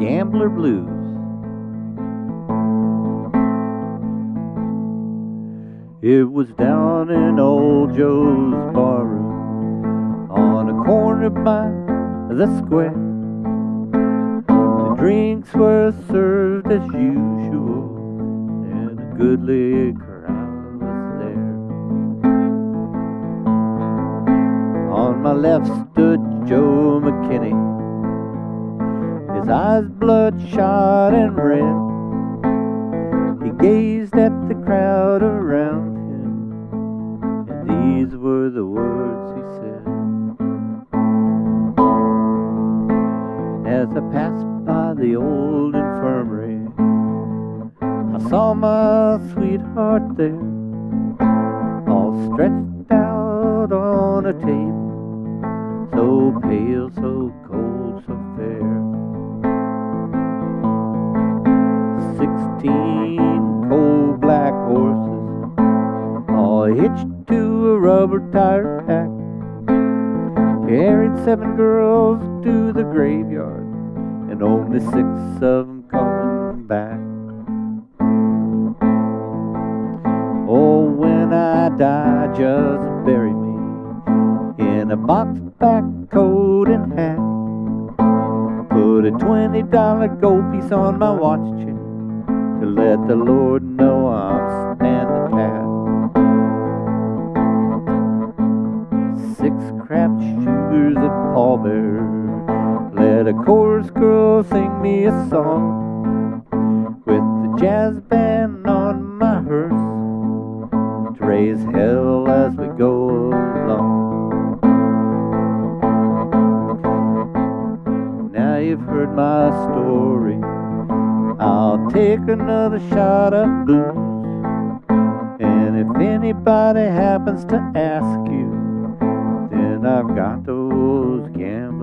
Gambler Blues. It was down in old Joe's barroom on a corner by the square. The drinks were served as usual, and a goodly crowd was there. On my left stood Joe his eyes bloodshot and red. He gazed at the crowd around him, and these were the words he said. As I passed by the old infirmary, I saw my sweetheart there, all stretched out on a table, so pale, so cold, hitched to a rubber tire pack, carried seven girls to the graveyard, and only six of them coming back. Oh, when I die, just bury me in a box back coat and hat. Put a twenty dollar gold piece on my watch chain to let the Lord know Let a chorus girl sing me a song with the jazz band on my hearse to raise hell as we go along. Now you've heard my story. I'll take another shot of booze. And if anybody happens to ask you, I've got those gambling.